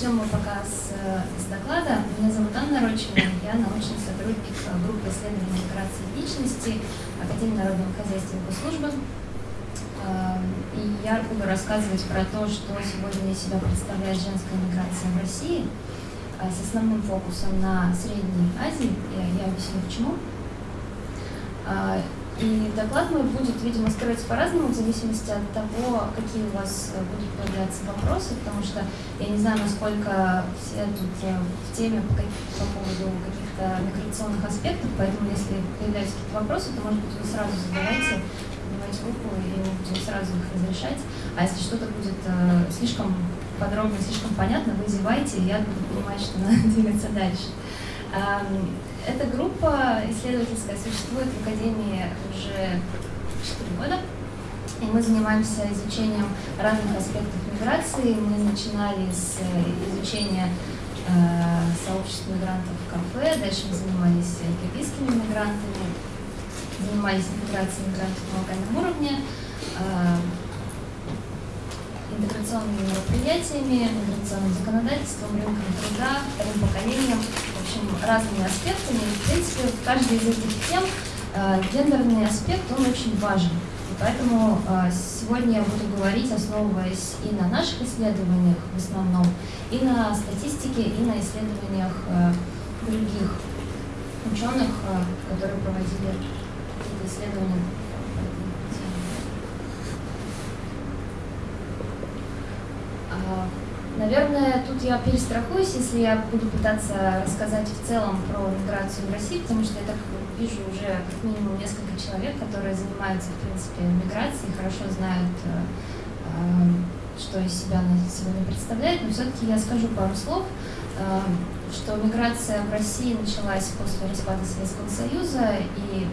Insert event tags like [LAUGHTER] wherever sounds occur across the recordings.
начнем мы пока с, с доклада. Меня зовут Анна Рочина, я научный сотрудник группы исследований миграции личности Академии народного хозяйства и госслужбы. И я буду рассказывать про то, что сегодня из себя представляет женская миграция в России – а, с основным фокусом на Средней Азии. Я, я объясню почему. И доклад мой будет, видимо, строиться по-разному, в зависимости от того, какие у вас будут появляться вопросы, потому что я не знаю, насколько все тут э, в теме по, по поводу каких-то миграционных аспектов, поэтому если появляются какие-то вопросы, то, может быть, вы сразу задавайте, поднимайте руку, и мы будем сразу их разрешать. А если что-то будет э, слишком подробно, слишком понятно, вы зевайте, и я буду понимать, что надо [LAUGHS] двигаться дальше. Эта группа исследовательская существует в Академии уже 4 года, и мы занимаемся изучением разных аспектов миграции. Мы начинали с изучения э, сообществ мигрантов в кафе, дальше мы занимались киргизскими мигрантами, занимались миграцией мигрантов на локальном уровне, э, интеграционными мероприятиями, миграционным законодательством, рынком труда, вторым поколением, общем, разными аспектами. И, в принципе, в каждой из этих тем э, гендерный аспект, он очень важен. И поэтому э, сегодня я буду говорить, основываясь и на наших исследованиях в основном, и на статистике, и на исследованиях э, других ученых, э, которые проводили какие-то исследования Наверное, тут я перестрахуюсь, если я буду пытаться рассказать в целом про миграцию в России, потому что я так вижу уже как минимум несколько человек, которые занимаются, в принципе, миграцией, хорошо знают, э, э, что из себя она сегодня представляет, но все-таки я скажу пару слов, э, что миграция в России началась после распада Советского Союза, и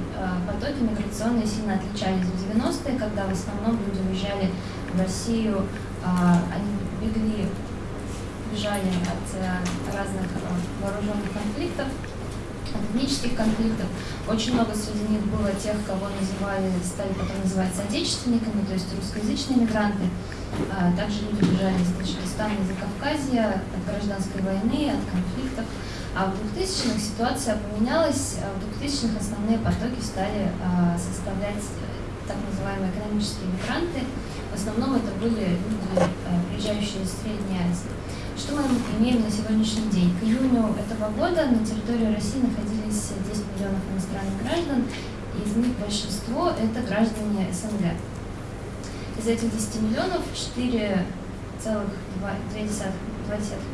потоки миграционные сильно отличались в 90-е, когда в основном люди уезжали в Россию, они бегли бежали от э, разных э, вооруженных конфликтов, этнических конфликтов. Очень много среди них было тех, кого называли, стали потом называть соотечественниками, то есть русскоязычные мигранты. А, также люди бежали из Таджикистана, из Кавказья, от гражданской войны, от конфликтов. А в 2000-х ситуация поменялась, в 2000-х основные потоки стали а, составлять э, так называемые экономические мигранты. В основном это были люди, приезжающие из Средней Азии. Что мы имеем на сегодняшний день? К июню этого года на территории России находились 10 миллионов иностранных граждан, из них большинство – это граждане СНГ. Из этих 10 миллионов 4,2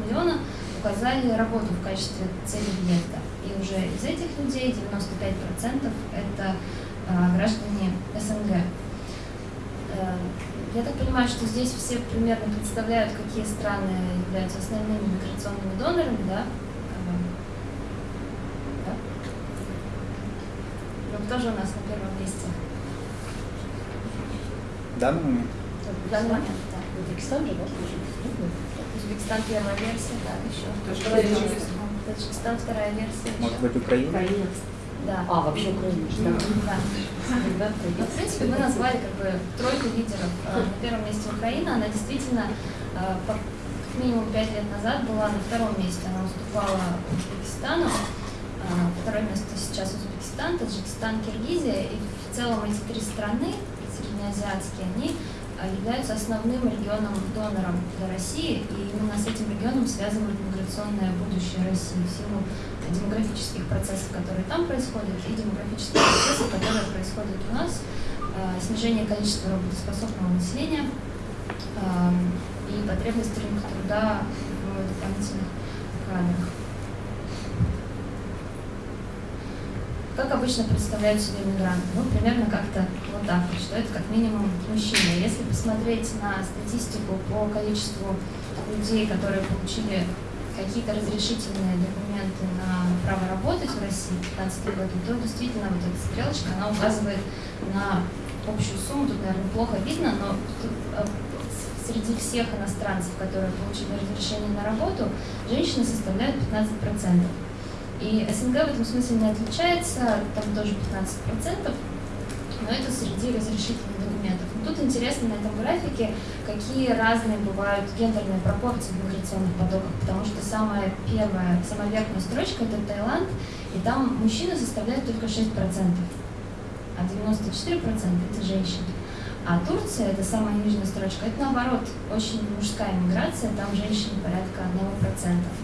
миллиона указали работу в качестве цели въезда. И уже из этих людей 95% это а, граждане СНГ. Я так понимаю, что здесь все примерно представляют, какие страны являются основными миграционными донорами, да? да? Но кто же у нас на первом месте? В данный момент? В данный момент, да. Узбекистан же, да? Узбекистан первая версия, да, еще. Таджикистан вторая версия. Может быть, Украина? Украина. Да. А, вообще Украина. Да. да. Ну, в принципе, мы назвали как бы тройку лидеров. Э, на первом месте Украина, она действительно как минимум пять лет назад была на втором месте. Она уступала Узбекистану. Э, второе место сейчас Узбекистан, Таджикистан, Киргизия. И в целом эти три страны, среднеазиатские, они являются основным регионом донором для России, и именно с этим регионом связывают миграционное будущее России в силу демографических процессов, которые там происходят, и демографических процессов, которые происходят у нас, э, снижение количества работоспособного населения э, и потребность рынка труда в дополнительных кадрах. как обычно представляют себе мигранты? Ну, примерно как-то вот так что это как минимум мужчина. Если посмотреть на статистику по количеству людей, которые получили какие-то разрешительные документы на право работать в России в 2015 году, то действительно вот эта стрелочка, она указывает на общую сумму, тут, наверное, плохо видно, но э, среди всех иностранцев, которые получили разрешение на работу, женщины составляют 15%. И СНГ в этом смысле не отличается, там тоже 15%, но это среди разрешительных тут интересно на этом графике, какие разные бывают гендерные пропорции в миграционных потоках, потому что самая первая, самая верхняя строчка – это Таиланд, и там мужчины составляют только 6%, а 94% – это женщины. А Турция, это самая нижняя строчка, это наоборот, очень мужская миграция, там женщин порядка 1%.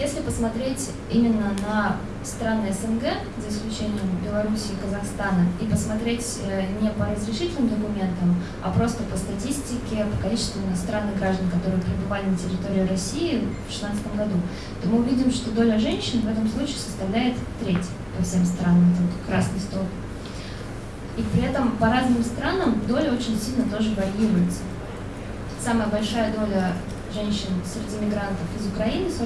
Если посмотреть именно на страны СНГ, за исключением Беларуси и Казахстана, и посмотреть э, не по разрешительным документам, а просто по статистике, по количеству иностранных граждан, которые пребывали на территории России в 2016 году, то мы увидим, что доля женщин в этом случае составляет треть по всем странам, это вот красный столб. И при этом по разным странам доля очень сильно тоже варьируется. Самая большая доля женщин среди мигрантов из Украины 41%,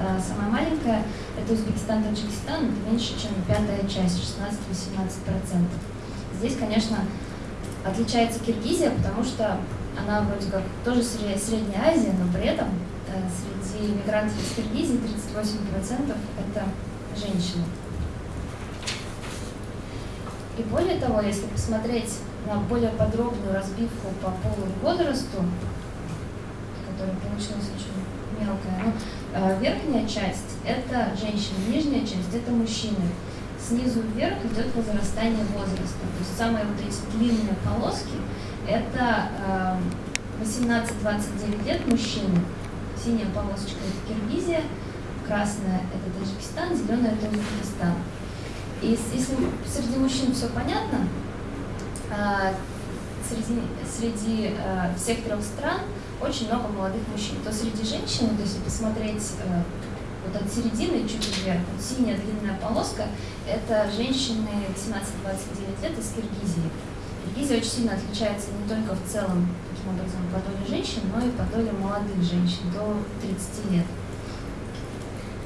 а самая маленькая – это Узбекистан, Таджикистан, это меньше, чем пятая часть, 16-18%. Здесь, конечно, отличается Киргизия, потому что она вроде как тоже Средняя Азия, но при этом э, среди мигрантов из Киргизии 38% это женщины. И более того, если посмотреть на более подробную разбивку по полу и возрасту, которая получилась очень мелкая. Ну, э, верхняя часть – это женщины, нижняя часть – это мужчины. Снизу вверх идет возрастание возраста. То есть самые вот эти длинные полоски – это 18-29 э, лет мужчины. Синяя полосочка – это Киргизия, красная – это Таджикистан, зеленая – это Узбекистан. И если среди мужчин все понятно, э, среди, среди всех трех стран – очень много молодых мужчин. То среди женщин, то если посмотреть э, вот от середины чуть вверх, вот синяя длинная полоска, это женщины 18-29 лет из Киргизии. Киргизия очень сильно отличается не только в целом, таким образом, по доле женщин, но и по доле молодых женщин до 30 лет.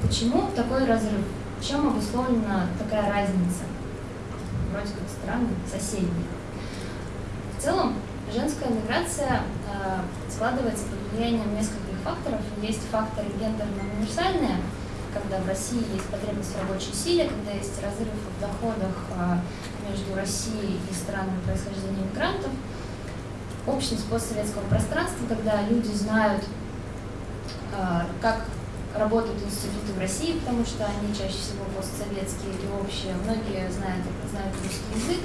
Почему такой разрыв? Чем обусловлена такая разница? Вроде как страны соседние. В целом, женская миграция э, складывается под влиянием нескольких факторов. Есть факторы гендерно-универсальные, когда в России есть потребность в рабочей силе, когда есть разрыв в доходах э, между Россией и странами происхождения мигрантов. Общность постсоветского пространства, когда люди знают, э, как работают институты в России, потому что они чаще всего постсоветские или общие. Многие знают, знают русский язык,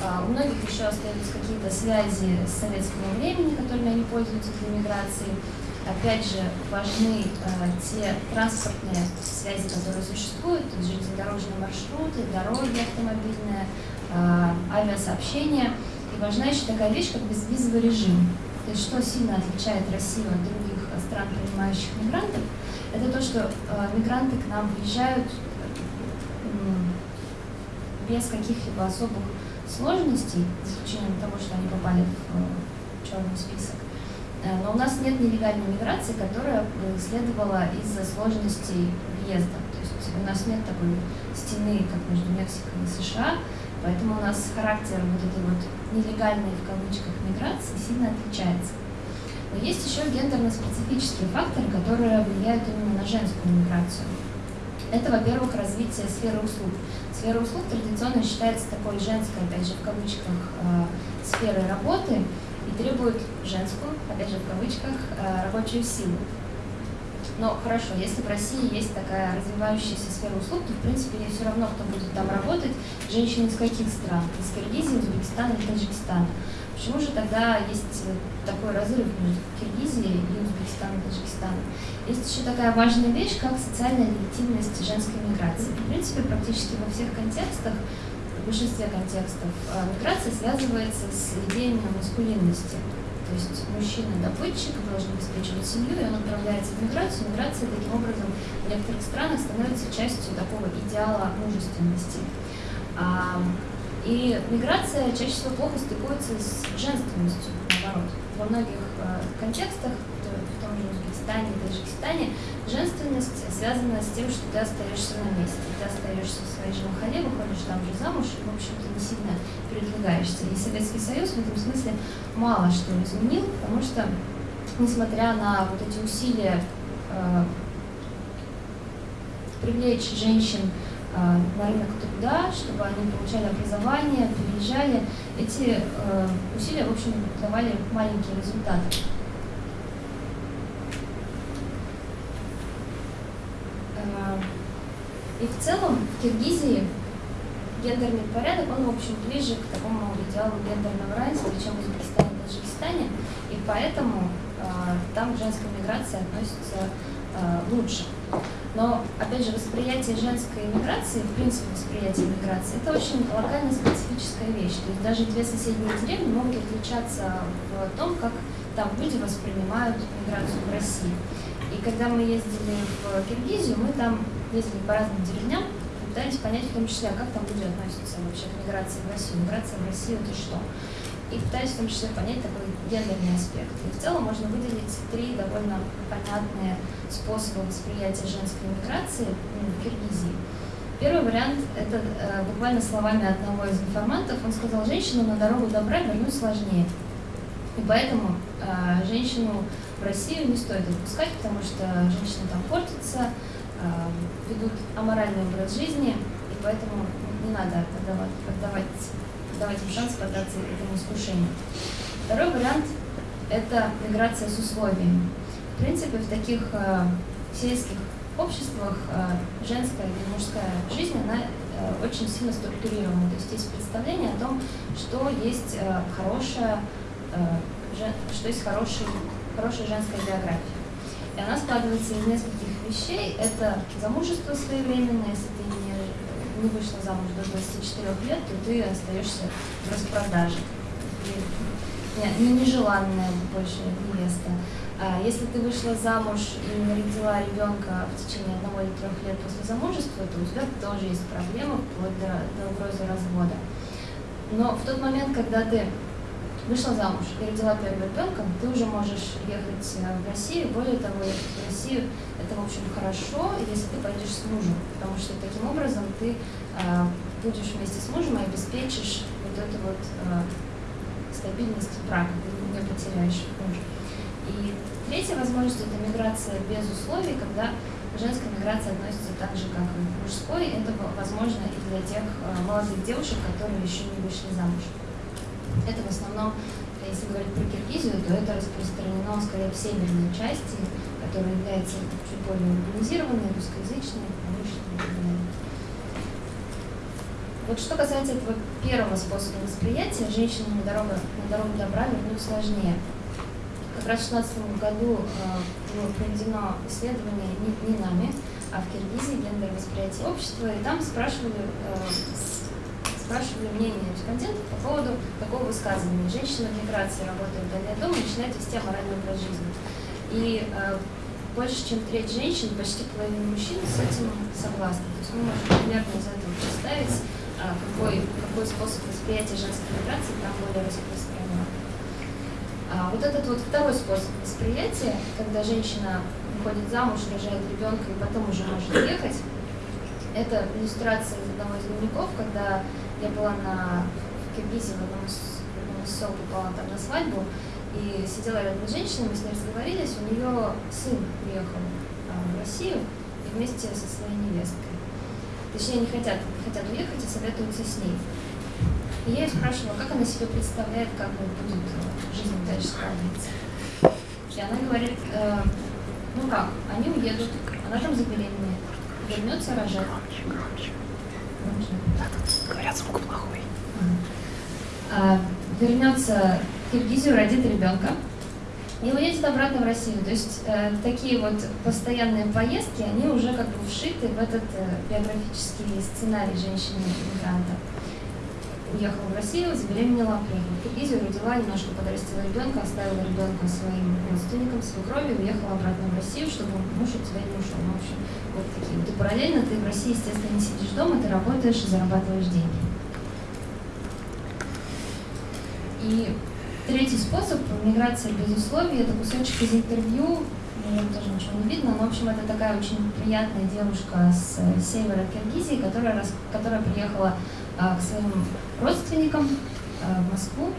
у многих еще остаются какие-то связи с советского времени, которыми они пользуются для миграции. Опять же, важны э, те транспортные связи, которые существуют, железнодорожные маршруты, дороги автомобильные, э, авиасообщения. И важна еще такая вещь, как безвизовый режим. То есть что сильно отличает Россию от других стран, принимающих мигрантов, это то, что э, мигранты к нам приезжают без каких-либо особых сложностей, за исключением того, что они попали в э, черный список. Э, но у нас нет нелегальной миграции, которая следовала из-за сложностей въезда. То есть у нас нет такой стены, как между Мексикой и США, поэтому у нас характер вот этой вот нелегальной в кавычках миграции сильно отличается. Но есть еще гендерно-специфические факторы, которые влияют именно на женскую миграцию. Это, во-первых, развитие сферы услуг. Сфера услуг традиционно считается такой женской, опять же, в кавычках, э, сферой работы и требует женскую, опять же, в кавычках, э, рабочую силу. Но хорошо, если в России есть такая развивающаяся сфера услуг, то, в принципе, ей все равно, кто будет там работать, женщины из каких стран? Из Киргизии, Узбекистана или Таджикистана. Почему же тогда есть такой разрыв между Киргизией и Узбекистаном и Таджикистаном? Есть еще такая важная вещь, как социальная легитимность женской миграции. В принципе, практически во всех контекстах, в большинстве контекстов, э, миграция связывается с идеями маскулинности. То есть мужчина добытчик должен обеспечивать семью, и он отправляется в миграцию. Миграция таким образом в некоторых странах становится частью такого идеала мужественности. И миграция чаще всего плохо стыкуется с женственностью, наоборот. Во многих э, контекстах, в том же Узбекистане Таджикистане, женственность связана с тем, что ты остаешься на месте. Ты остаешься в своей же махале, выходишь там же замуж, и, в общем-то, не сильно передвигаешься. И Советский Союз в этом смысле мало что изменил, потому что, несмотря на вот эти усилия э, привлечь женщин э, на рынок труда, чтобы они получали образование, приезжали, эти э, усилия, в общем, давали маленькие результаты. Э, и в целом в Киргизии гендерный порядок, он, в общем, ближе к такому идеалу гендерного равенства, чем в Узбекистане и Таджикистане, и поэтому э, там женская миграция относится э, лучше. Но, опять же, восприятие женской миграции, в принципе, восприятие миграции, это очень локально специфическая вещь. То есть даже две соседние деревни могут отличаться в том, как там люди воспринимают миграцию в России. И когда мы ездили в Киргизию, мы там ездили по разным деревням, пытались понять в том числе, а как там люди относятся вообще к миграции в Россию. Миграция в Россию это что? И пытались в том числе понять такой гендерный аспект. И в целом можно выделить три довольно понятные способа восприятия женской миграции ну, в Киргизии. Первый вариант – это э, буквально словами одного из информантов. Он сказал, женщину на дорогу добра вернуть сложнее. И поэтому э, женщину в Россию не стоит отпускать, потому что женщины там портятся, Э, ведут аморальный образ жизни, и поэтому не надо отдавать, отдавать, отдавать им шанс поддаться этому искушению. Второй вариант – это миграция с условиями. В принципе, в таких э, сельских обществах э, женская или мужская жизнь, она э, очень сильно структурирована. То есть есть представление о том, что есть э, хорошая, э, жен, что есть хороший, хорошая женская биография. И она складывается из нескольких вещей. Это замужество своевременное, если не, вышла замуж до 24 лет, то ты остаешься в распродаже. И, не, нежеланная больше невеста. А если ты вышла замуж и родила ребенка в течение одного или трех лет после замужества, то у тебя тоже есть проблемы вплоть до, до угрозы развода. Но в тот момент, когда ты вышла замуж и родила первого ребенка, ты уже можешь ехать э, в Россию. Более того, в Россию – это, в общем, хорошо, если ты пойдешь с мужем, потому что таким образом ты э, будешь вместе с мужем и обеспечишь вот эту вот э, стабильность брака, ты не потеряешь мужа. И третья возможность – это миграция без условий, когда женская миграция относится так же, как и мужской. Это возможно и для тех э, молодых девушек, которые еще не вышли замуж. Это в основном, если говорить про Киргизию, то это распространено скорее в северной части, которая является чуть более урбанизированной, русскоязычной, промышленной. Вот что касается этого первого способа восприятия, женщинам на дорогу, на дорогу добра вернуть сложнее. Как раз в 2016 году э, было проведено исследование не, не нами, а в Киргизии гендер восприятия общества, и там спрашивали э, спрашивали мнение респондентов по поводу такого высказывания. Женщина в миграции работает вдали от дома начинает вести аморальный образ жизни. И э, больше, чем треть женщин, почти половина мужчин с этим согласны. То есть мы можем примерно из этого представить, э, какой, какой способ восприятия женской миграции там более распространен. А вот этот вот второй способ восприятия, когда женщина выходит замуж, рожает ребенка и потом уже может ехать, это иллюстрация из одного из дневников, когда я была на в Киргизии в одном из, сел, попала там на свадьбу, и сидела рядом с женщиной, мы с ней разговорились, у нее сын приехал а, в Россию и вместе со своей невесткой. Точнее, не хотят, хотят уехать и советуются с ней. И я ее спрашивала, как она себе представляет, как будет жизнь дальше складываться. И она говорит, э, ну как, они уедут, она там забеременеет, вернется рожать. Говорят, звук плохой. А, вернется в Киргизию, родит ребенка и уедет обратно в Россию. То есть э, такие вот постоянные поездки, они уже как бы вшиты в этот э, биографический сценарий женщины-мигранта. Уехала в Россию, забеременела, приехала в Киргизию, родила, немножко подрастила ребенка, оставила ребенка своим родственникам, свекрови, уехала обратно в Россию, чтобы муж от тебя не ушел. Ну, в общем, вот такие. И параллельно ты в России, естественно, не сидишь дома, ты работаешь и зарабатываешь деньги. И третий способ миграция без условий, это кусочек из интервью, наверное, тоже ничего не видно, но, в общем, это такая очень приятная девушка с севера Киргизии, которая, которая приехала к своим родственникам а, в Москву,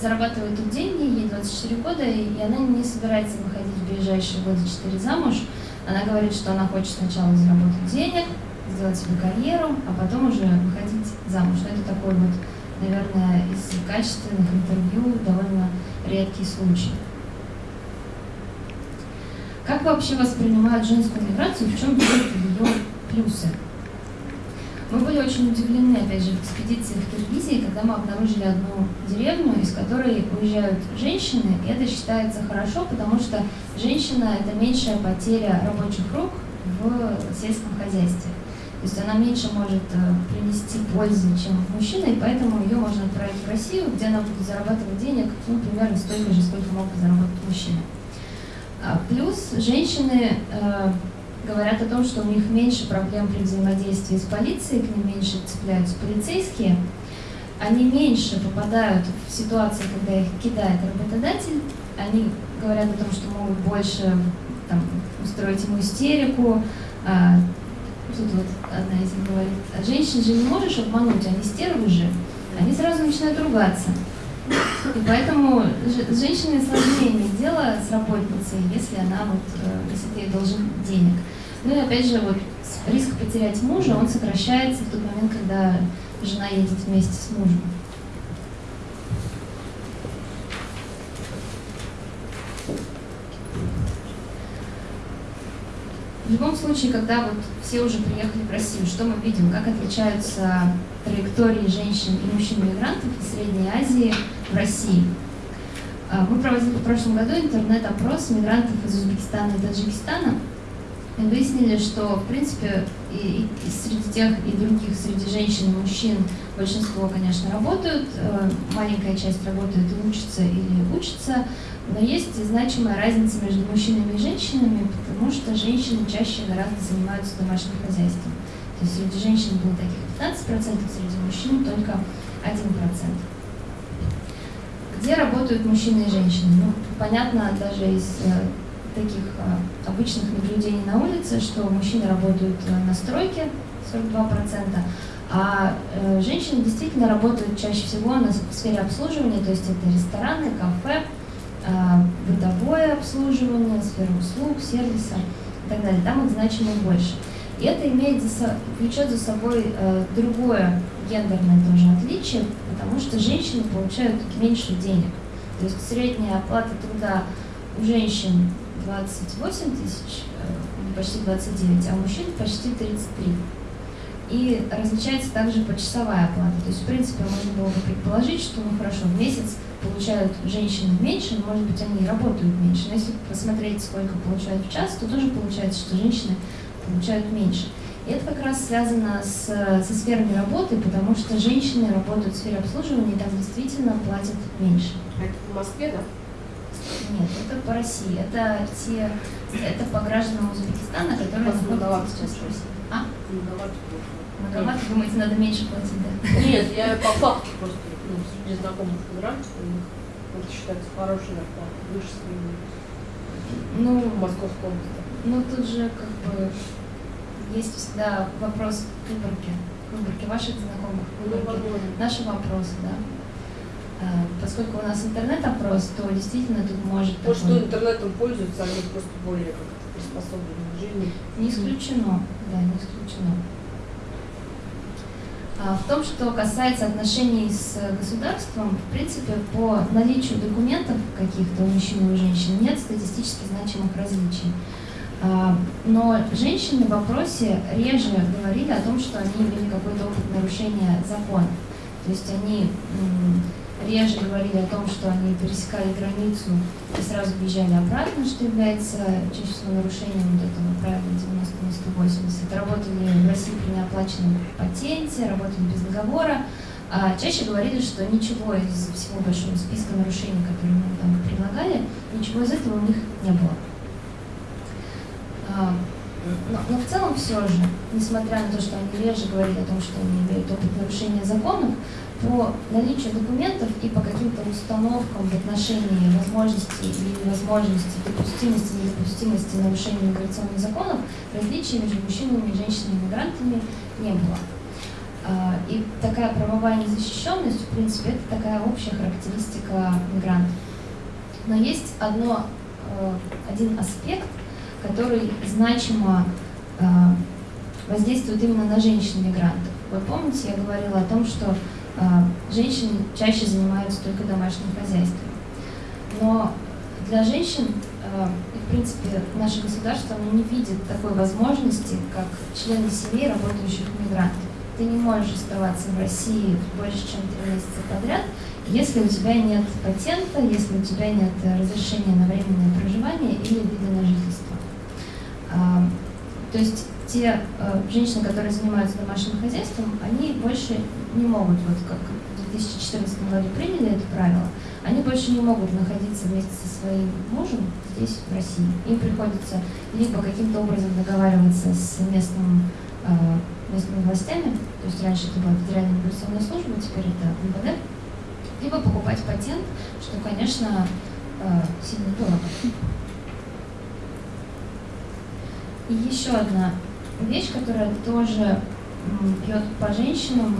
зарабатывает тут деньги, ей 24 года, и она не собирается выходить в ближайшие годы 4 замуж. Она говорит, что она хочет сначала заработать денег, сделать себе карьеру, а потом уже выходить замуж. Но это такой вот, наверное, из качественных интервью довольно редкий случай. Как вообще воспринимают женскую миграцию, в чем видят ее плюсы? Мы были очень удивлены, опять же, в экспедиции в Киргизии, когда мы обнаружили одну деревню, из которой уезжают женщины, и это считается хорошо, потому что женщина – это меньшая потеря рабочих рук в сельском хозяйстве. То есть она меньше может э, принести пользы, чем мужчина, и поэтому ее можно отправить в Россию, где она будет зарабатывать денег, ну, примерно столько же, сколько мог бы заработать мужчина. А плюс женщины э, говорят о том, что у них меньше проблем при взаимодействии с полицией, к ним меньше цепляются полицейские, они меньше попадают в ситуации, когда их кидает работодатель, они говорят о том, что могут больше там, устроить ему истерику. А, тут вот одна из них говорит, а женщин же не можешь обмануть, они стервы же. Они сразу начинают ругаться. И поэтому с женщиной сложнее иметь дело с работницей, если она вот, э, если ты ей должен денег. Ну и опять же, вот риск потерять мужа, он сокращается в тот момент, когда жена едет вместе с мужем. В любом случае, когда вот все уже приехали в Россию, что мы видим, как отличаются траектории женщин и мужчин-мигрантов из Средней Азии в России. А, мы проводили в прошлом году интернет-опрос мигрантов из Узбекистана и Таджикистана, и выяснили, что, в принципе, и, и среди тех, и других, среди женщин и мужчин большинство, конечно, работают, э, маленькая часть работает и учится или учится, но есть значимая разница между мужчинами и женщинами, потому что женщины чаще гораздо занимаются домашним хозяйством. То есть среди женщин было таких 15%, среди мужчин только 1%. Где работают мужчины и женщины? Ну, понятно даже из э, таких э, обычных наблюдений на улице, что мужчины работают э, на стройке 42%, а э, женщины действительно работают чаще всего в сфере обслуживания, то есть это рестораны, кафе, бытовое обслуживание, сфера услуг, сервиса и так далее. Там их значимо больше. И это имеет за, влечет за собой э, другое гендерное тоже отличие, потому что женщины получают меньше денег. То есть средняя оплата труда у женщин 28 тысяч, э, почти 29, а у мужчин почти 33. И различается также почасовая оплата. То есть, в принципе, можно было бы предположить, что, ну хорошо, в месяц получают женщины меньше, но, может быть, они работают меньше. Но если посмотреть, сколько получают в час, то тоже получается, что женщины получают меньше. И это как раз связано с, со сферами работы, потому что женщины работают в сфере обслуживания, и там действительно платят меньше. А это в Москве, да? Нет, это по России. Это те, это по гражданам Узбекистана, которые находятся сейчас в России. А? Многовато. Многовато, думаете, надо меньше платить, да? Нет, я по факту просто, ну, среди знакомых мигрантов, у них это считается хорошей зарплатой, выше средней. Ну, в Московской области. Ну, тут же как бы есть всегда вопрос выборки, выборки ваших знакомых, выборки ну, наши вопросы, да. А, поскольку у нас интернет-опрос, то действительно тут может... То, что интернетом пользуются, они просто более как-то приспособлены к жизни. Не исключено, да, не исключено. А, в том, что касается отношений с государством, в принципе, по наличию документов каких-то у мужчин и у женщин нет статистически значимых различий. А, но женщины в вопросе реже говорили о том, что они имели какой-то опыт нарушения закона. То есть они реже говорили о том, что они пересекали границу и сразу бежали обратно, что является чаще всего нарушением вот этого правила 90 на 180. Работали в России при неоплаченном патенте, работали без договора, А чаще говорили, что ничего из всего большого списка нарушений, которые мы там предлагали, ничего из этого у них не было. А, но, но в целом все же, несмотря на то, что они реже говорили о том, что они имеют опыт нарушения законов, по наличию документов и по каким-то установкам в отношении возможности или невозможности, допустимости и недопустимости нарушения миграционных законов, различий между мужчинами и женщинами-мигрантами не было. А, и такая правовая незащищенность, в принципе, это такая общая характеристика мигрантов. Но есть одно, э, один аспект, который значимо э, воздействует именно на женщин-мигрантов. Вот помните, я говорила о том, что женщины чаще занимаются только домашним хозяйством. Но для женщин, в принципе, наше государство оно не видит такой возможности, как члены семьи, работающих мигрантов ты не можешь оставаться в России больше, чем три месяца подряд, если у тебя нет патента, если у тебя нет разрешения на временное проживание или вида на жительство. То есть те а, женщины, которые занимаются домашним хозяйством, они больше не могут, вот как в 2014 году приняли это правило, они больше не могут находиться вместе со своим мужем здесь, в России. Им приходится либо каким-то образом договариваться с местным а, местными властями, то есть раньше это была Федеральная миграционная служба, теперь это МВД, либо покупать патент, что, конечно, э, сильно дорого. И еще одна вещь, которая тоже бьет по женщинам,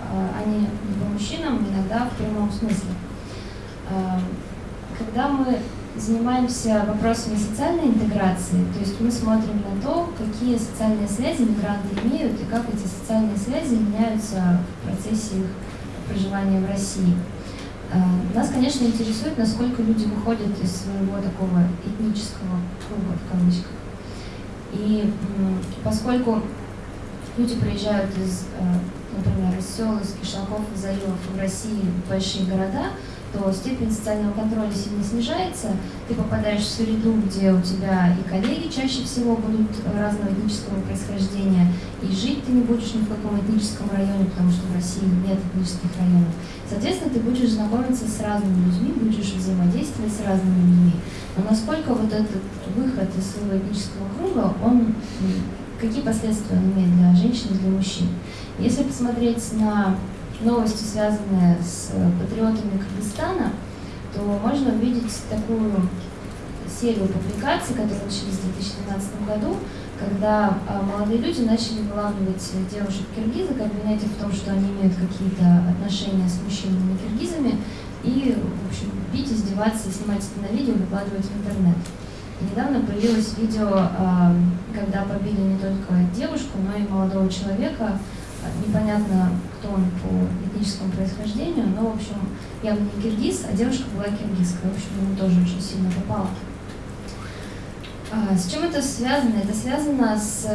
э, а не по мужчинам, иногда в прямом смысле. Э, когда мы занимаемся вопросами социальной интеграции, то есть мы смотрим на то, какие социальные связи мигранты имеют и как эти социальные связи меняются в процессе их проживания в России. Э, нас, конечно, интересует, насколько люди выходят из своего такого этнического круга, в кавычках. И поскольку люди приезжают из, э, например, из сел, из кишлаков, из заливов в России в большие города, то степень социального контроля сильно снижается, ты попадаешь в среду, где у тебя и коллеги чаще всего будут разного этнического происхождения, и жить ты не будешь ни в каком этническом районе, потому что в России нет этнических районов. Соответственно, ты будешь знакомиться с разными людьми, будешь взаимодействовать с разными людьми. Но насколько вот этот выход из своего этнического круга, он какие последствия он имеет для женщин и для мужчин? Если посмотреть на новости, связанные с э, патриотами Кыргызстана, то можно увидеть такую серию публикаций, которые начались в 2012 году, когда а, молодые люди начали вылавливать девушек-киргизок, обвинять их в том, что они имеют какие-то отношения с мужчинами-киргизами, и, в общем, бить, издеваться снимать это на видео, выкладывать в интернет. И недавно появилось видео, а, когда побили не только девушку, но и молодого человека, непонятно, он по этническому происхождению, но, в общем, явно не киргиз, а девушка была киргизская, в общем, ему тоже очень сильно попало. А, с чем это связано? Это связано с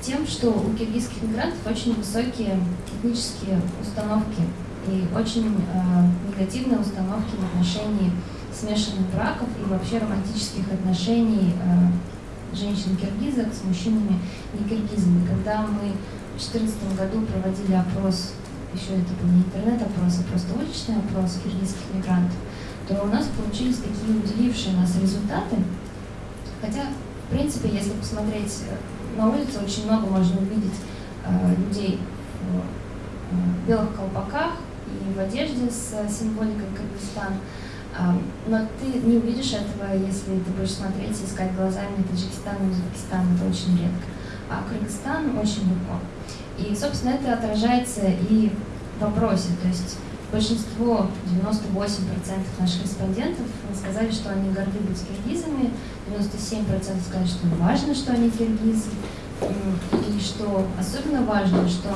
тем, что у киргизских мигрантов очень высокие этнические установки и очень э, негативные установки в отношении смешанных браков и вообще романтических отношений э, женщин-киргизок с мужчинами не киргизами. Когда мы в 2014 году проводили опрос, еще это был не интернет-опрос, а просто уличный опрос киргизских мигрантов, то у нас получились такие удивившие нас результаты. Хотя, в принципе, если посмотреть э, на улице, очень много можно увидеть э, людей в э, белых колпаках и в одежде с символикой Кыргызстана. Э, но ты не увидишь этого, если ты будешь смотреть и искать глазами Таджикистан и Узбекистан. Это очень редко. А Кыргызстан очень легко. И, собственно, это отражается и в вопросе. То есть большинство, 98% наших респондентов сказали, что они горды быть киргизами, 97% сказали, что важно, что они киргизы, и что особенно важно, что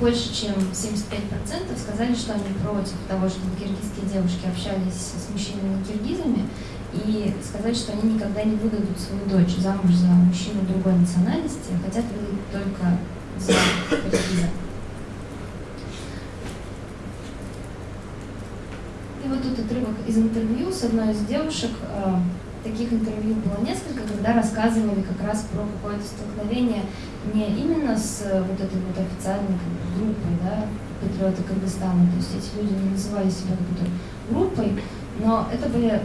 больше чем 75% сказали, что они против того, чтобы киргизские девушки общались с мужчинами-киргизами, и сказать, что они никогда не выдадут свою дочь замуж за мужчину другой национальности, а хотят выдать только за киргиза. И вот тут отрывок из интервью с одной из девушек. Э, таких интервью было несколько, когда рассказывали как раз про какое-то столкновение не именно с вот этой вот официальной группой, да, патриоты Кыргызстана. То есть эти люди не называли себя какой-то группой, но это были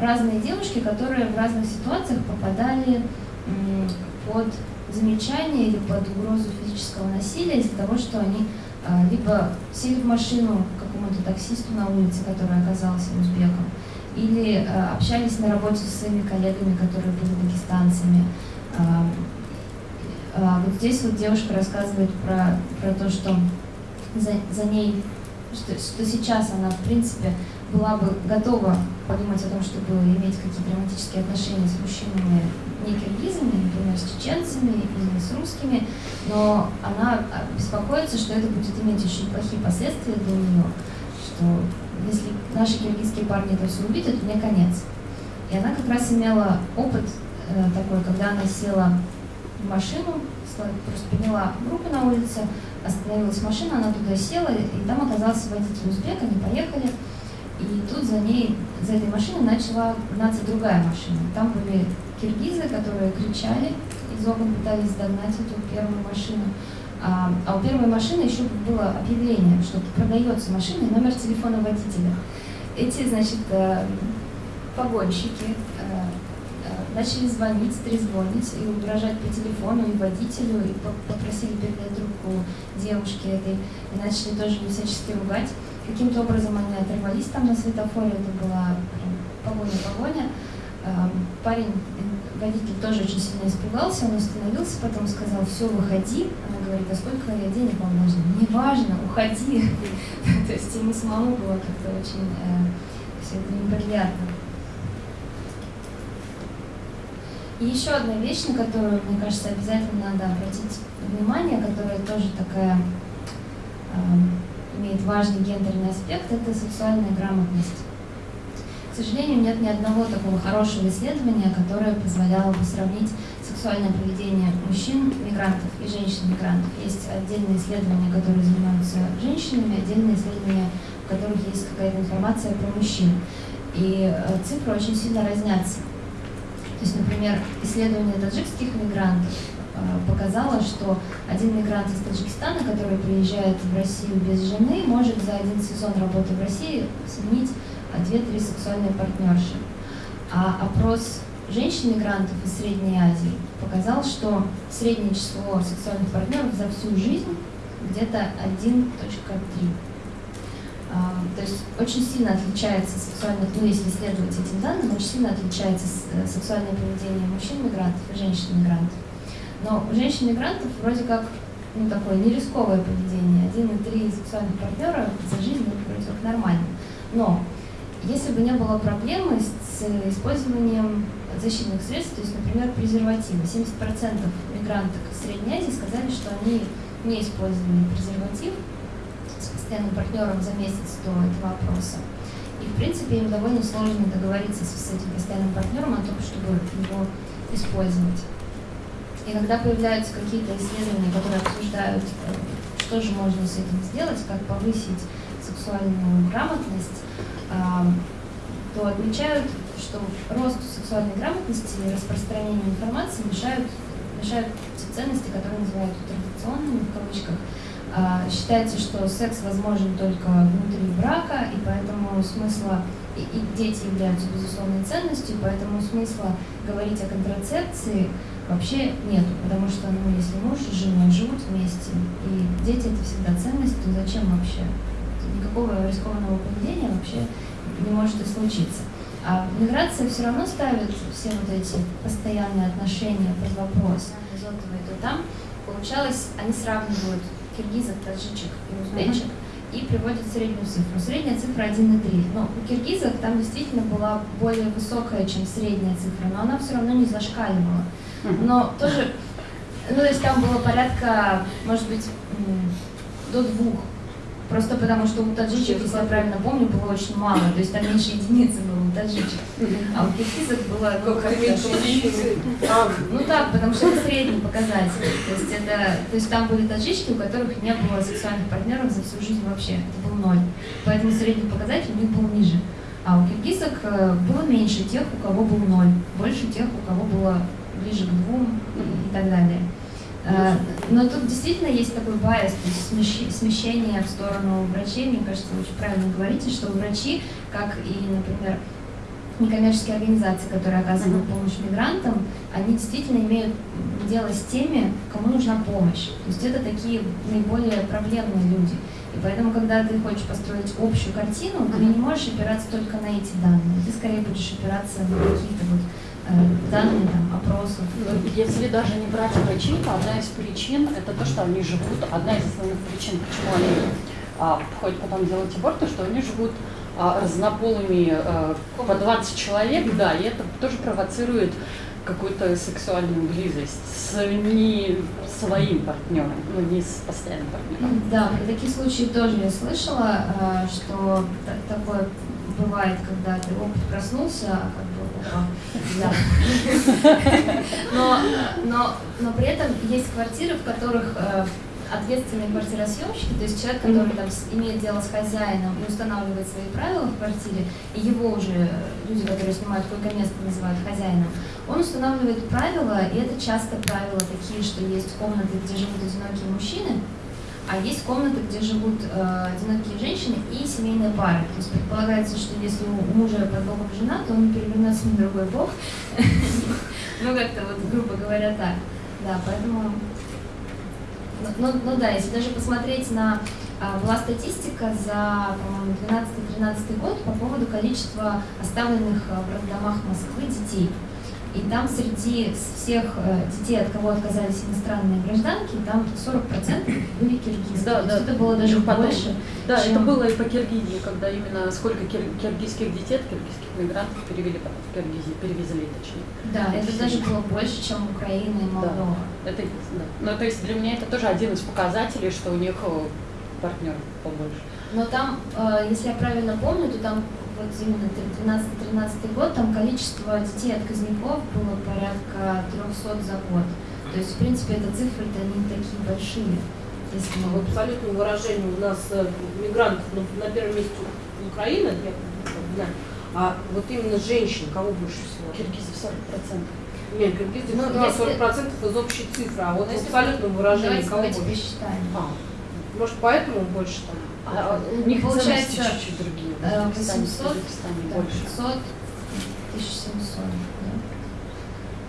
разные девушки, которые в разных ситуациях попадали под замечание или под угрозу физического насилия из-за того, что они а, либо сели в машину какому-то таксисту на улице, который оказался узбеком, или а, общались на работе со своими коллегами, которые были дагестанцами. А, вот здесь вот девушка рассказывает про, про то, что за, за ней, что, что сейчас она, в принципе, была бы готова подумать о том, чтобы иметь какие-то романтические отношения с мужчинами не киргизами, например, с чеченцами или с русскими, но она беспокоится, что это будет иметь очень плохие последствия для нее, что если наши киргизские парни это все увидят, мне конец. И она как раз имела опыт э, такой, когда она села в машину, просто подняла руку на улице, остановилась машина, она туда села, и там оказался водитель узбек, они поехали, и тут за ней, за этой машиной начала гнаться другая машина. Там были киргизы, которые кричали, из окон пытались догнать эту первую машину. А, а у первой машины еще было объявление, что продается машина и номер телефона водителя. Эти, значит, э, погонщики э, э, начали звонить, трезвонить и угрожать по телефону и водителю, и попросили передать трубку девушке этой, и начали тоже всячески ругать. Каким-то образом они оторвались там на светофоре, это была погоня-погоня. Парень, водитель тоже очень сильно испугался, он остановился, потом сказал, все, выходи. Она говорит, а сколько я денег вам нужно? Неважно, уходи. [LAUGHS] То есть ему самому было как-то очень э, все это неприятно. И еще одна вещь, на которую, мне кажется, обязательно надо обратить внимание, которая тоже такая имеет важный гендерный аспект, это сексуальная грамотность. К сожалению, нет ни одного такого хорошего исследования, которое позволяло бы сравнить сексуальное поведение мужчин, мигрантов и женщин-мигрантов. Есть отдельные исследования, которые занимаются женщинами, отдельные исследования, в которых есть какая-то информация про мужчин. И э, цифры очень сильно разнятся. То есть, например, исследование таджикских мигрантов показала, что один мигрант из Таджикистана, который приезжает в Россию без жены, может за один сезон работы в России сменить 2-3 сексуальные партнерши. А опрос женщин-мигрантов из Средней Азии показал, что среднее число сексуальных партнеров за всю жизнь где-то 1.3. А, то есть очень сильно отличается сексуальное, ну если следовать этим данным, очень сильно отличается э, сексуальное поведение мужчин-мигрантов и женщин-мигрантов. Но у женщин-мигрантов вроде как ну, такое нерисковое поведение. Один и три сексуальных партнера за жизнь это вроде как нормально. Но если бы не было проблемы с использованием защитных средств, то есть, например, презервативы, 70% мигранток Средней Азии сказали, что они не использовали презерватив с постоянным партнером за месяц до этого опроса. И, в принципе, им довольно сложно договориться с этим постоянным партнером о том, чтобы его использовать. И когда появляются какие-то исследования, которые обсуждают, э, что же можно с этим сделать, как повысить сексуальную грамотность, то отмечают, что росту сексуальной грамотности и распространению информации мешают, мешают те ценности, которые называют традиционными в кавычках. А, считается, что секс возможен только внутри брака, и поэтому смысла и, и дети являются безусловной ценностью, поэтому смысла говорить о контрацепции вообще нету, потому что, ну, если муж и жена живут вместе, и дети это всегда ценность, то зачем вообще? Никакого рискованного поведения вообще не может и случиться. А миграция все равно ставит все вот эти постоянные отношения под вопрос. Изотовые, то там получалось, они сравнивают киргизов, таджичек и узбечек, и приводят среднюю цифру. Средняя цифра 1,3. Но у киргизов там действительно была более высокая, чем средняя цифра, но она все равно не зашкаливала но тоже, ну, то есть там было порядка, может быть, до двух. Просто потому, что у таджичек, если я правильно помню, было очень мало. То есть там меньше единицы было у таджичек. А у киргизов было... Ну, как меньше единицы? А, ну так, потому что это средний показатель. То есть, это, то есть там были таджички, у которых не было сексуальных партнеров за всю жизнь вообще. Это был ноль. Поэтому средний показатель у них был ниже. А у киргизок э, было меньше тех, у кого был ноль. Больше тех, у кого было ближе к двум и так далее. Ну, Но тут действительно есть такой байс, то есть смещ- смещение в сторону врачей. Мне кажется, вы очень правильно говорите, что врачи, как и, например, некоммерческие организации, которые оказывают помощь мигрантам, они действительно имеют дело с теми, кому нужна помощь. То есть это такие наиболее проблемные люди. И поэтому, когда ты хочешь построить общую картину, ты не можешь опираться только на эти данные. Ты скорее будешь опираться на какие-то вот э, данные там, опросов. Ну, Если даже не брать врачей, то одна из причин это то, что они живут, одна из основных причин, почему они а, ходят потом делать аборты, что они живут а, разнополыми а, по 20 человек, да, и это тоже провоцирует какую-то сексуальную близость с не своим партнером, ну не с постоянным партнером. Да, про такие случаи тоже я слышала, э, что та- такое бывает, когда ты опыт проснулся, а опа, да. Но, но, но при этом есть квартиры, в которых э, ответственные квартиросъемщики, то есть человек, который там имеет дело с хозяином и устанавливает свои правила в квартире, и его уже люди, которые снимают койко-место, называют хозяином, он устанавливает правила, и это часто правила такие, что есть комнаты, где живут одинокие мужчины, а есть комнаты, где живут э, одинокие женщины и семейные пары. То есть предполагается, что если у мужа под боком жена, то он на другой бок. [LAUGHS] Ну, как-то вот, грубо говоря, так. Да, поэтому... Ну, ну, ну да, если даже посмотреть на... а, Была статистика за, по-моему, 12-13 год по поводу количества оставленных а, в роддомах Москвы детей. И там среди всех э, детей, от кого отказались иностранные гражданки, там 40% были киргизы. Да, да. это было даже Потом- больше. Да, чем- это было и по Киргизии, когда именно сколько кир- киргизских детей, от киргизских мигрантов перевели потом в Киргизию, перевезли точнее. Да, это даже было больше, чем Украина и Молдова. Это есть, да. Ну, то есть для меня это тоже один из показателей, что у них партнер побольше. Но там, э, если я правильно помню, то там вот именно 12-13 год, там количество детей отказников было порядка 300 за год. То есть, в принципе, это цифры-то не такие большие. Если В мы... абсолютном выражении у нас э, мигрантов ну, на первом месте Украина, я знаю, а вот именно женщин, кого больше всего? Киргизов 40%. Нет, киргизы Ну, ну, если- 40% из общей цифры, а вот Ну, в если абсолютном выражении кого больше? посчитаем. А, Может, поэтому больше там? А у них Получается, чуть-чуть другие. В э, Узбекистане, 800, в Узбекистане Да, больше. 500, 1700.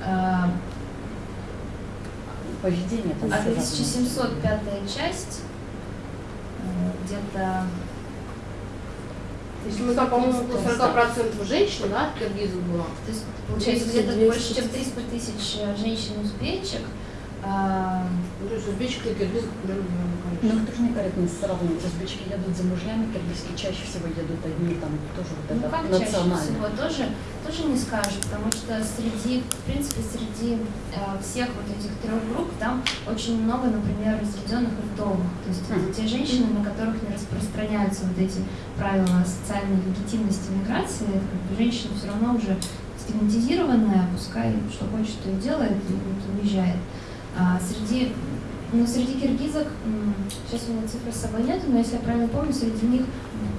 Да? Поведение там А всё 1700 пятая часть, э, где-то... Если мы там, по-моему, около 40% женщин, да, киргизов было. То есть, получается, 200, где-то 200. больше, чем 300 тысяч э, женщин-узбечек. А, Ну, то есть узбечек и киргизов примерно Ну, это некорректно сравнивать. Узбечки едут за мужьями, киргизские чаще всего едут одни, там тоже вот Ну это как чаще национально. всего, тоже, тоже не скажешь, потому что среди, в принципе, среди э, всех вот этих трех групп там очень много, например, разведенных и вдовых. То есть это Мгм. те женщины, на которых не распространяются вот эти правила социальной легитимности миграции. Это как бы женщина все равно уже стигматизированная, пускай что хочет, то и делает, и вот уезжает. Среди ну, среди киргизок, сейчас у меня цифры с собой нет, но если я правильно помню, среди них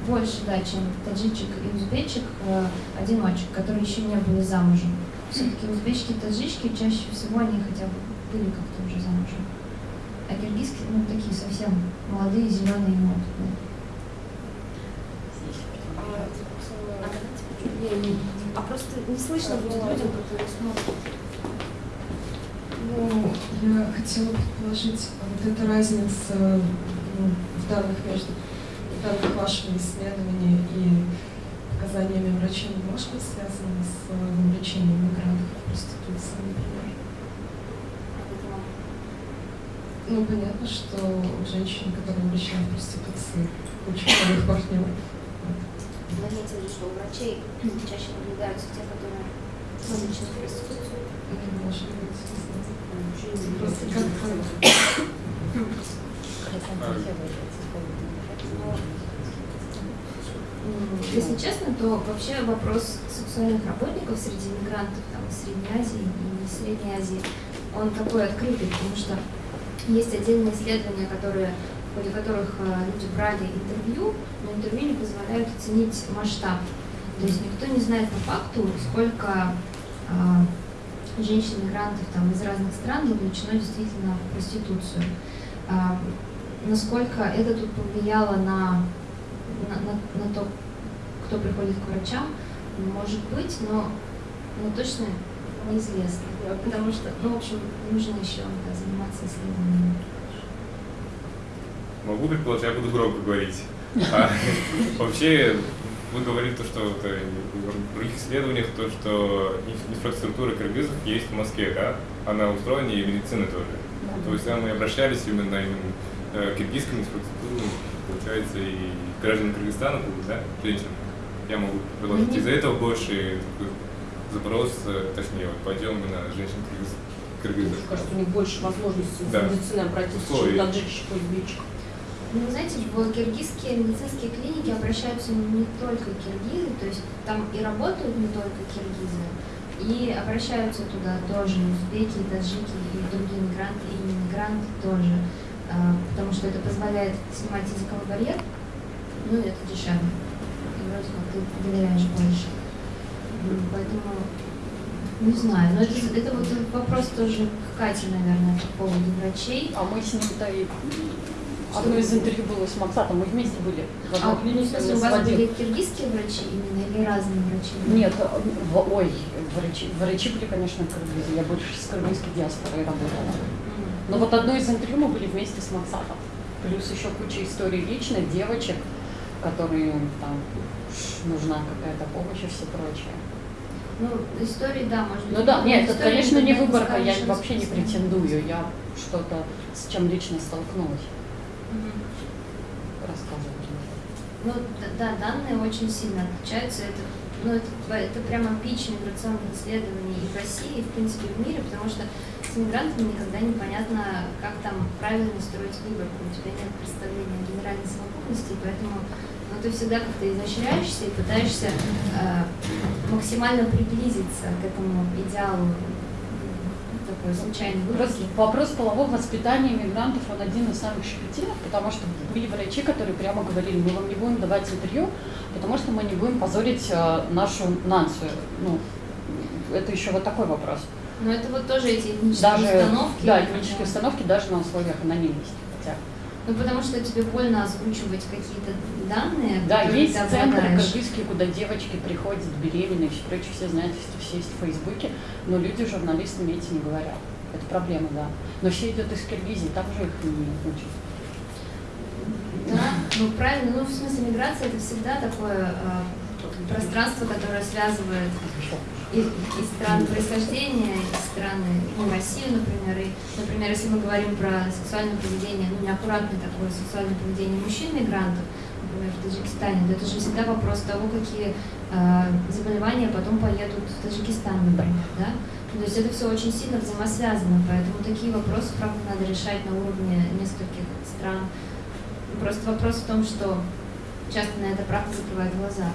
больше, да, чем таджичек и узбечек, э, одиночек, которые еще не были замужем. Все-таки узбечки и таджички чаще всего они хотя бы были как-то уже замужем. А киргизские, ну, такие совсем молодые, зеленые и неопытные. А просто не слышно будет людям, которые смотрят. Ну, я хотела предположить, вот эта разница ну, в данных между в данных вашими исследованиями и показаниями врачей не может быть связана с вовлечением мигрантов в проституцию, например? Ну, понятно, что у женщин, которые увлечены в проституции, куча новых партнеров. Виду, что у врачей чаще наблюдаются те, которые вовлечены в проституцию. Может быть, Если честно, то вообще вопрос сексуальных работников среди мигрантов там, из Средней Азии и не Средней Азии, он такой открытый, потому что есть отдельные исследования, которые, в ходе которых э, люди брали интервью, но интервью не позволяют оценить масштаб. То есть никто не знает по факту, сколько а, женщин-мигрантов там, из разных стран вовлечено действительно в проституцию. А, насколько это тут повлияло на, на, на, на то, кто приходит к врачам, может быть, но, но точно неизвестно. Потому что, ну, в общем, нужно еще да, заниматься исследованиями. Могу предположить, я буду громко говорить. [LAUGHS] А, вообще, вы говорили то, что вот, э, в других исследованиях, то, что инф- инфраструктура кыргызов есть в Москве, да? Она устроена и медицина тоже. То есть там мы обращались именно, именно э, к киргизским инфраструктурам, получается, и граждан Кыргызстана да, женщин. Я могу предложить из-за этого больше запрос, э, точнее, вот, пойдем мы на женщин. Мне кажется, у них больше возможностей Да. в медицине обратиться, чем таджикщик или узбечик. Ну, вы знаете, в киргизские медицинские клиники обращаются не только киргизы, то есть там и работают не только киргизы, и обращаются туда тоже узбеки, таджики, и другие мигранты, и иммигранты тоже, а, потому что это позволяет снимать языковой барьер, ну и это дешевле, и вроде как ты доверяешь больше. Поэтому не знаю, но это, это вот вопрос тоже к Кате, наверное, по поводу врачей. А мы с ним-то и... Одно из интервью было с Максатом, мы вместе были в А, одной ну, в клинике, он у вас были киргизские врачи именно или разные врачи? Нет, в- ой, врачи, врачи были, конечно, кыргызы, я больше с кыргызской диаспорой работала. Но вот одно из интервью мы были вместе с Максатом. Плюс еще куча историй личных, девочек, которые там нужна какая-то помощь и все прочее. Ну, истории, да, может быть. Ну да, нет, это, конечно, не выборка, я вообще не претендую, я что-то с чем лично столкнулась, Мгм. рассказывать. Ну, да, данные очень сильно отличаются. Это, ну, это, это прямо пич миграционных исследований и в России, и, в принципе, в мире, потому что с иммигрантами никогда непонятно, как там правильно строить выборку. У тебя нет представления о генеральной совокупности, поэтому ну, ты всегда как-то изощряешься и пытаешься э, максимально приблизиться к этому идеалу такой случайной Вопрос, вопрос полового воспитания мигрантов, он один из самых щепетильных, потому что были врачи, которые прямо говорили, мы вам не будем давать интервью, потому что мы не будем позорить э, нашу нацию. Ну, это еще вот такой вопрос. Но это вот тоже эти этнические Даже, установки. да, этнические установки даже на условиях анонимности. Хотя, Ну, потому что тебе больно озвучивать какие-то данные, да, есть обладаешь. кыргызские, куда девочки приходят беременные, все прочее, все знают, все есть в Фейсбуке, но люди журналистами эти не говорят. Это проблема, да. Но все идет из Киргизии, там же их не учат. Да, ну правильно, ну в смысле миграция это всегда такое э, пространство, которое связывает и, и страны происхождения, и страны, ну, Россию, например, и, например, если мы говорим про сексуальное поведение, ну, неаккуратное такое сексуальное поведение мужчин-мигрантов, например, в Таджикистане, то это же всегда вопрос того, какие э, заболевания потом поедут в Таджикистан, например, да? То есть это все очень сильно взаимосвязано, поэтому такие вопросы, правда, надо решать на уровне нескольких стран. Просто вопрос в том, что часто на это правда закрывает глаза.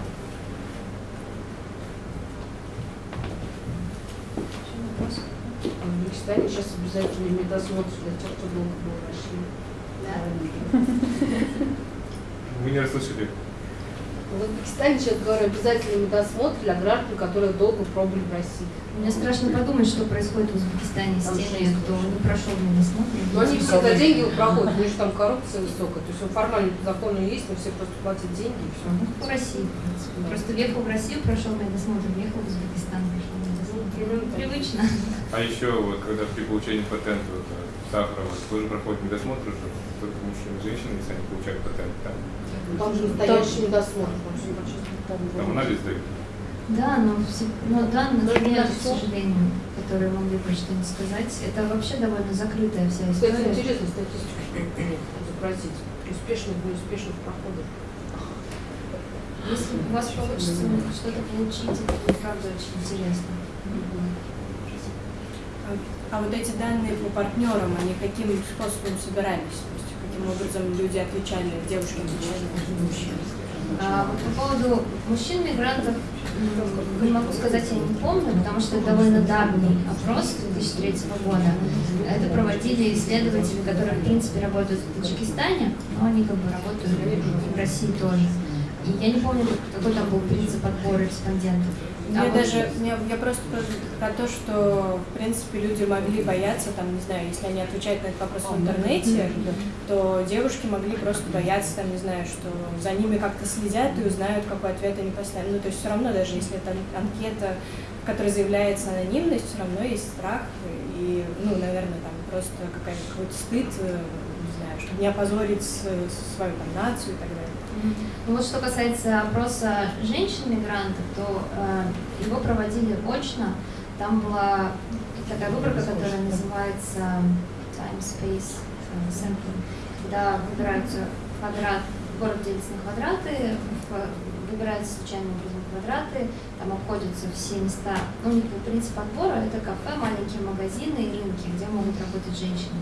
Еще вопрос? А В Узбекистане сейчас обязательно медосмотр для тех, кто долго был в России. Да. [LAUGHS] Вы не расслышали. В Узбекистане сейчас, говорю, обязательный медосмотр для граждан, которые долго пробыли в России. Мне страшно подумать, что происходит в Узбекистане с теми, кто не прошел медосмотр. Но они все за деньги проходят, у них там коррупция высокая. То есть он формально законы есть, но все просто платят деньги и все. Ну, в России, в принципе. Просто въехал в Россию, прошел медосмотр, въехал в Узбекистан, Привычно. А еще вот когда при получении патента вот, э, сахара вот, тоже проходит медосмотр уже, только мужчины и женщины, если они получают патент, там, Там же настоящий медосмотр. там там анализ дают. Да, но, все, но данных нет, к сожалению, которые могли бы что-нибудь сказать. Это вообще довольно закрытая вся Кстати, история. интересно статистику запросить. Успешных, неуспешных проходов. Если у вас получится что-то получить, это будет правда очень интересно. А вот эти данные по партнерам, они каким способом собирались? То есть каким образом люди отвечали, девушки отвечали мужчины? А, вот по поводу мужчин-мигрантов, м, не могу сказать, я не помню, потому что это довольно давний опрос 2003 года. Это проводили исследователи, которые, в принципе, работают в Таджикистане, но они как бы работают в России тоже. Я не помню, какой там был принцип отбора респондентов. Я А вот- даже, я, я просто про, про то, что, в принципе, люди могли бояться, там, не знаю, если они отвечают на этот вопрос в интернете, то девушки могли просто бояться, там, не знаю, что за ними как-то следят и узнают, какой ответ они поставили. Ну, то есть все равно, даже если это анкета, в которой заявляется анонимность, все равно есть страх и, ну, наверное, там просто какая-то какой-то стыд, э, не знаю, чтобы не опозорить свою там нацию и так далее. Ну вот что касается опроса женщин-мигрантов, то э, его проводили очно. Там была такая выборка, которая называется Time Space э, Sampling, когда выбираются квадрат, город делится на квадраты, выбираются случайным образом квадраты, там обходятся все места. Ну, принцип отбора, это кафе, маленькие магазины и рынки, где могут работать женщины.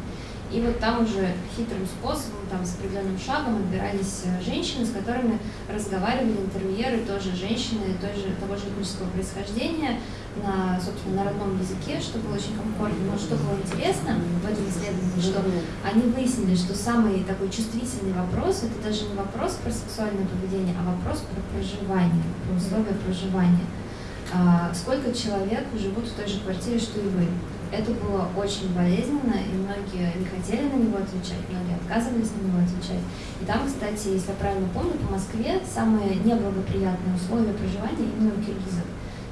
И вот там уже хитрым способом, там с определенным шагом отбирались э, женщины, с которыми разговаривали интервьюеры, тоже женщины той же, того же этнического происхождения, на, собственно, на родном языке, что было очень комфортно. Но что было интересно в этом исследовании, что они выяснили, что самый такой чувствительный вопрос, это даже не вопрос про сексуальное поведение, а вопрос про проживание, про условия проживания. А, сколько человек живут в той же квартире, что и вы? Это было очень болезненно, и многие не хотели на него отвечать, многие отказывались на него отвечать. И там, кстати, если я правильно помню, по Москве самые неблагоприятные условия проживания именно у киргизов.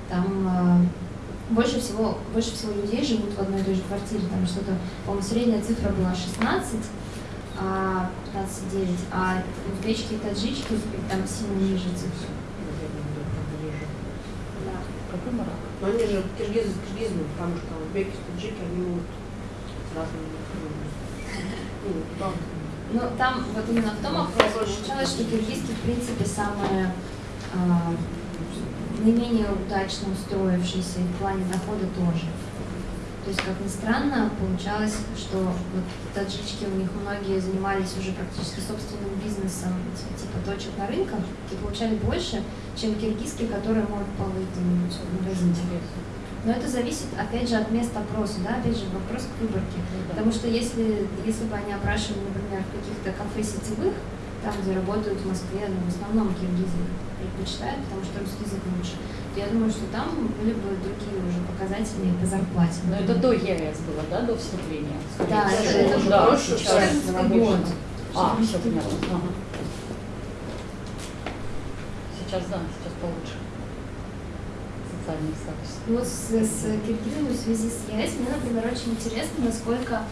Там э, больше всего, больше всего людей живут в одной и той же квартире. Там что-то, по-моему, средняя цифра была 16, а 15,9, а узбечки и таджички там сильно ниже цифры. Да. Какой мрак. Но они же киргизы с киргизами, потому что узбеки, таджики, они могут с разными ну. Ну, там вот именно в том опросе получалось, что киргизский, в принципе, самые а, наименее удачно устроившиеся и в плане дохода тоже. То есть, как ни странно, получалось, что вот таджички у них многие занимались уже практически собственным бизнесом, типа точек на рынках, и получали больше, чем киргизские, которые могут полыть где-нибудь в магазине. Но это зависит, опять же, от места опроса, да, опять же, вопрос к выборке. Потому что если, если бы они опрашивали, например, в каких-то кафе сетевых, там, где работают в Москве, ну, в основном киргизы предпочитают, потому что русский язык лучше, я думаю, что там были бы другие уже показатели по зарплате. Но это до ЕАЭС было, да, до вступления? скорее Да, всего. это- это да, прошлый, сейчас 14 намешано. год. А, все поняла. Ага. Сейчас да, сейчас получше. Социальный статус. Вот с, с киргизами в связи с ЕС мне, например, очень интересно, насколько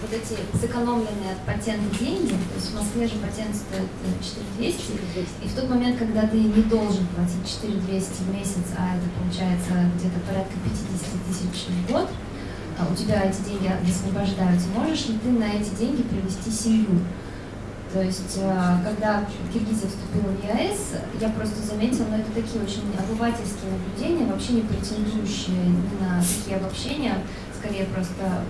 вот эти сэкономленные от патента деньги, то есть в Москве же патент стоит э, 4200, и в тот момент, когда ты не должен платить 4200 в месяц, а это получается где-то порядка 50 тысяч в год, а у тебя эти деньги освобождаются, можешь ли ты на эти деньги привести семью? То есть, э, когда Киргизия вступила в ЕАЭС, я просто заметила, но это такие очень обывательские наблюдения, вообще не претендующие ни на такие обобщения, скорее просто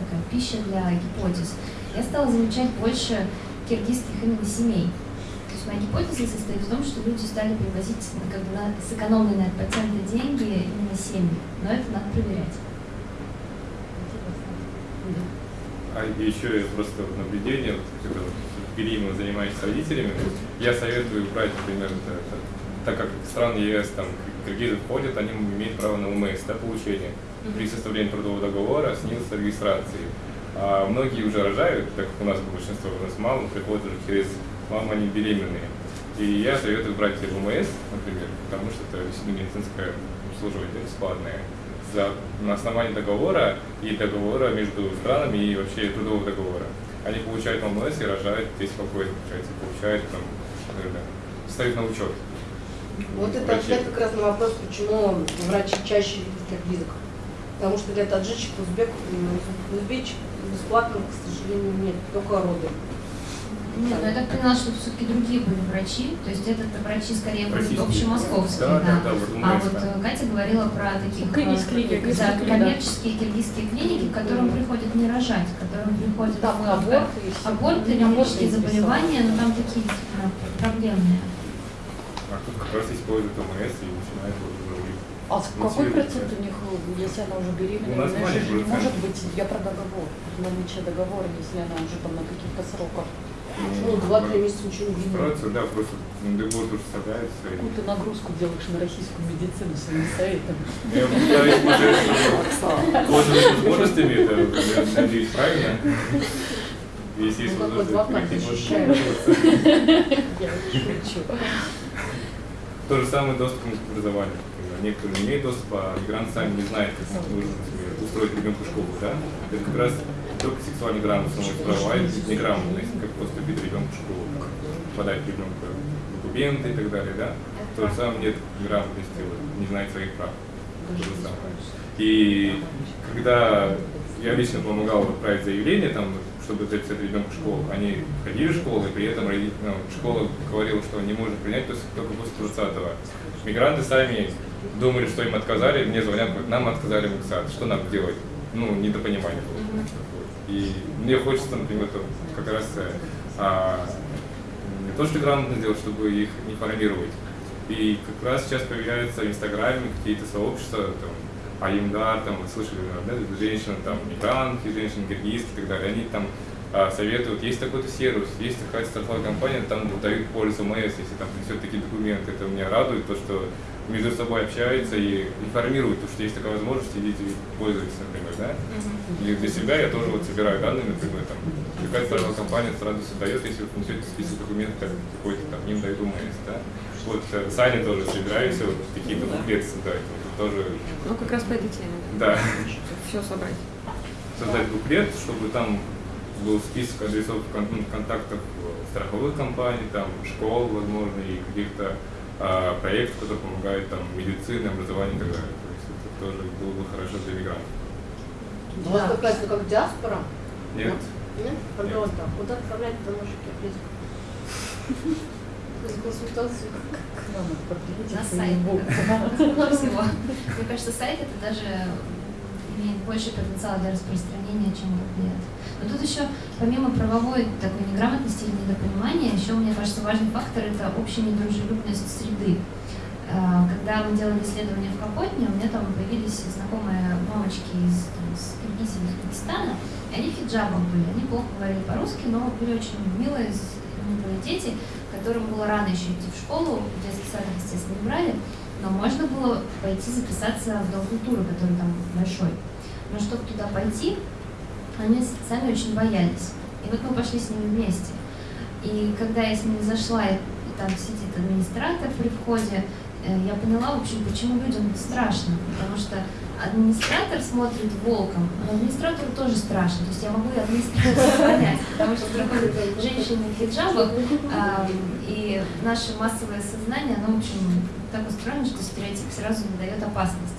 такая пища для гипотез. Я стала замечать больше киргизских именно семей. То есть моя гипотеза состоит в том, что люди стали привозить ну, как бы, на сэкономленные от патента деньги именно семьи. Но это надо проверять. А еще просто наблюдение, когда вот беременна занимаешься родителями, я советую брать, например, это- это- так как страны ЕС, там, киргизы входят, они имеют право на УМС, да, получение при составлении трудового договора, снизу регистрации. А многие уже рожают, так как у нас большинство, у нас мало, приходят уже через маму, они беременные. И я советую брать УМС, например, потому что это действительно медицинское обслуживание бесплатное за, на основании договора и договора между странами и вообще трудового договора. Они получают ММС и рожают здесь спокойно, получается, получают там, наверное, встают на учет. Вот это ответ как раз на вопрос, почему врачи чаще видят киргизок. Потому что для таджичек, узбек, м, узбечек бесплатно, к сожалению, нет, только роды. Нет, ну я так поняла, что все-таки другие были врачи, то есть это врачи скорее были Российские. общемосковские, Да, да. да, да, вот А вот да. э, Катя говорила про таких э, клиники, да, да. коммерческие киргизские клиники, к которым приходят не рожать, к которым приходят Там и аборты, и всё. аборты, Ну, аборты венерические записала. заболевания, но там такие действительно проблемные. А тут как раз используют ОМС и начинают вот уже у них А с- какой процент у них, э, если она уже иначе маленький же не процент. может быть, я про договор, наличие договора, если она уже там на каких-то сроках. Ну, два-три месяца ничего не видно. Операцию, да, просто НДБО тоже старается. и- Какую ты нагрузку делаешь на российскую медицину своими советами? Я пытаюсь пользоваться возможностями, это, надеюсь, правильно. Если есть Ну, как вот возможность. [LAUGHS] Я шучу. То же самое доступ к образованию. Некоторые не имеют доступа, а мигранты сами не знают, как нужно устроить ребенка в школу. Да? Это как раз только сексуальная грамотность и неграмотность, как поступить ребенка в школу, как подать ребенка документы и так далее. Да? То же самое нет грамотности, вот, не знает своих прав. То же самое. И когда я лично помогал отправить заявление, там, чтобы записать ребенка в школу, они ходили в школу, и при этом ну, школа говорила, что не может принять только после 20-го. Мигранты сами думали, что им отказали, мне звонят, говорят, нам отказали в МКСАД, что нам делать? Ну, недопонимание было. И мне хочется, например, как раз э, а, не то, что грамотно сделать, чтобы их информировать. И как раз сейчас появляются в Инстаграме какие-то сообщества, там, Аймдар, там, вы слышали, да, женщины, там, мигранты, женщины, киргизки и так далее, они там а, советуют, есть такой-то сервис, есть такая страховая компания, там дают полис ОМС, если там такие документы, это меня радует, то, что между собой общаются и информируют, то, что есть такая возможность, идите пользуйтесь, например, да. И для себя я тоже вот собираю данные, например, там, какая страховая компания с радостью дает, если вы принесете список документов какой-то, там, им дают УМС, да. Вот э, Саня тоже собираю все, вот какие-то буклеты создать, вот, тоже, Ну, как раз по этой теме, да, Все собрать. создать буклет, чтобы там был список адресов ну, контактов страховых компаний, там, школ, возможно, и каких-то а, проектов, которые помогают там медицине, образованию и так далее. То есть это тоже было бы хорошо для мигрантов. У вас какая-то как диаспора? Нет? Нет? Пожалуйста, куда отправлять домашних язык? Консультацию. Ладно, продлите На Facebook. сайт. Лучше всего. Мне кажется, сайт это даже имеет больше потенциала для распространения, чем буклет. Но тут еще, помимо правовой такой неграмотности или недопонимания, еще, мне кажется, важный фактор – это общая недружелюбность среды. Э, Когда мы делали исследование в Капотне, у меня там появились знакомые мамочки из, там, из Киргизии, из Узбекистана, и они в хиджабах были, они плохо говорили по-русски, но были очень милые, милые дети, которым было рано еще идти в школу, детский сад, их, естественно, не брали, но можно было пойти записаться в Дом культуры, который там большой. Но чтобы туда пойти, они сами очень боялись. И вот мы пошли с ними вместе. И когда я с ними зашла, и там сидит администратор при входе, э, я поняла, в общем, почему людям страшно. Потому что администратор смотрит волком, но администратору тоже страшно. То есть я могу и администратора [LAUGHS] понять, потому что проходят женщины в хиджабах, и наше массовое сознание, оно, в общем, так устроено, что стереотип сразу дает опасность.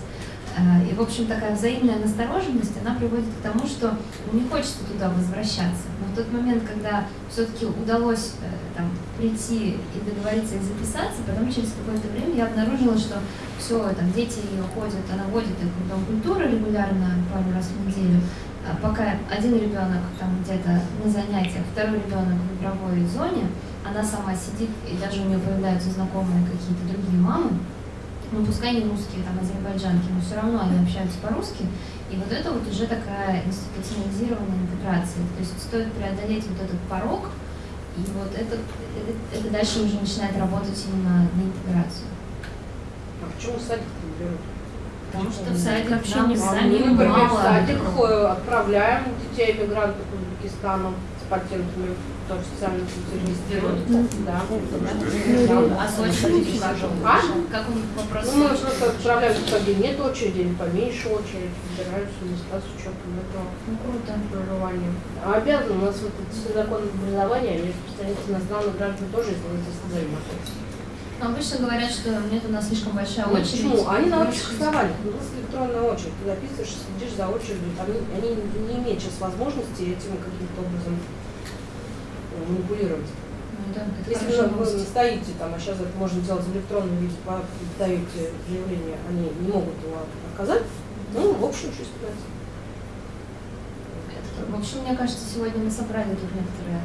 А, И, в общем, такая взаимная настороженность, она приводит к тому, что не хочется туда возвращаться. Но в тот момент, когда все-таки удалось э, там, прийти и договориться и записаться, потом через какое-то время я обнаружила, что все, там, дети ее ходят, она водит их в дом культуры регулярно, пару раз в неделю, а пока один ребенок там где-то на занятиях, второй ребенок в игровой зоне, она сама сидит, и даже у нее появляются знакомые какие-то другие мамы, ну пускай не русские, там азербайджанки, но все равно они общаются по-русски, и вот это вот уже такая институционализированная интеграция. То есть стоит преодолеть вот этот порог, и вот это, это, это дальше уже начинает работать именно на интеграцию. А почему садик не берут? Потому что в садик вообще не сами Мы, например, в садик отправляем детей мигрантов в Узбекистан с патентами, тоже зарегистрируют. Да. А с очередью как? А? Как у них вопрос? Ну, мы просто отправляем туда, где нет очереди, поменьше очередь, выбираются места с учетом этого Ну, круто. проживания. А обязаны, у нас вот этот закон образования, они распространяются на иностранных граждан тоже, если они здесь взаимодействуют. Но обычно говорят, что нет у нас слишком большая Ну, очередь. почему? Они на общих основаниях. У нас электронная очередь. Ты записываешь, следишь за очередью. Не- они не имеют сейчас возможности этим каким-то образом манипулировать. Ну, это Если вы новость. стоите там, а сейчас это можно делать в электронном виде, даете заявление, они не могут его отказать, ну, в общем, что сказать. В общем, мне кажется, сегодня мы собрали тут некоторые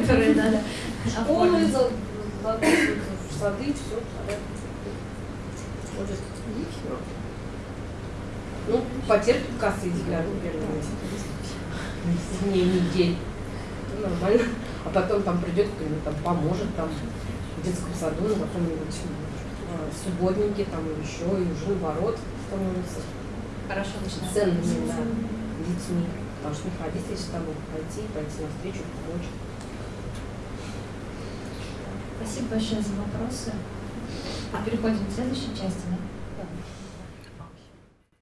[LAUGHS] которые надо Школы, сады, все. Ну, потерпит кассы, например, дней, недель. Нормально. А потом там придет кто-нибудь, там поможет, там в детском саду, на каком-нибудь э, субботнике, там еще, и уже наоборот становится Хорошо ценными да, детьми. Потому что их родители с тобой пойти, пойти навстречу, помочь. Спасибо большое за вопросы. Переходим к следующей части.